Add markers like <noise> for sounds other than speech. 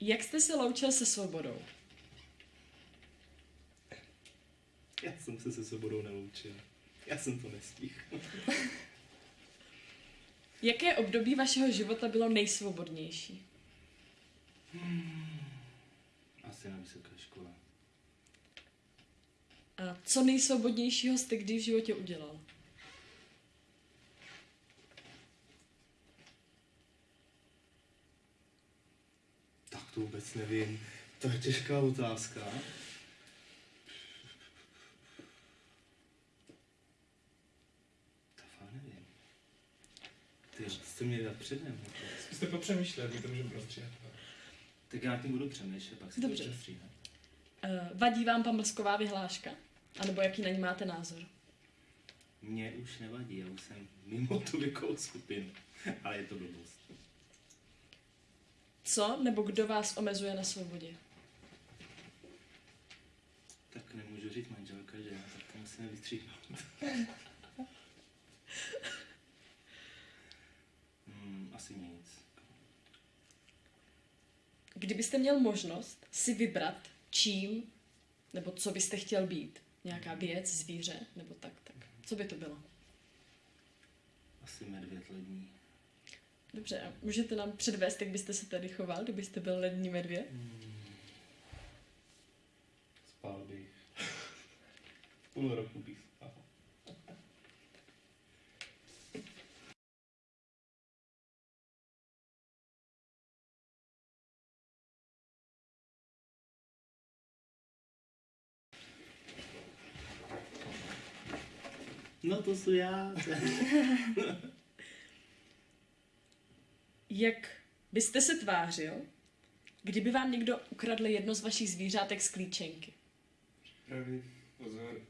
Jak jste se loučil se svobodou? Já jsem se se svobodou neloučil. Já jsem to nestihl. <laughs> Jaké období vašeho života bylo nejsvobodnější? Asi na vysoké škole. A co nejsvobodnějšího jste kdy v životě udělal? To vůbec nevím. To je těžká otázka. To fakt nevím. Ty, jste mě dát předem. Zkuste popřemýšlet, my to můžeme prostříhat. Tak já tím budu přemýšlet, pak si Dobře. to přestříhám. Uh, vadí vám pamlsková vyhláška? A nebo jaký na ní máte názor? Mně už nevadí, já už jsem mimo tu věkovou skupinu. Ale je to blbost. Co nebo kdo vás omezuje na svobodě? Tak nemůžu říct manželka, že? Tak to musíme vystříhnout. <laughs> hmm, asi nic. Kdybyste měl možnost si vybrat, čím nebo co byste chtěl být, nějaká věc, zvíře nebo tak, tak co by to bylo? Asi medvěd lední. Dobře, a můžete nám předvést, jak byste se tady choval, kdybyste byl lední medvěd? Spál bych. Půl roku bych spal. No to jsou já. <laughs> Jak byste se tvářil, kdyby vám někdo ukradl jedno z vašich zvířátek z klíčenky? Pravý, pozor.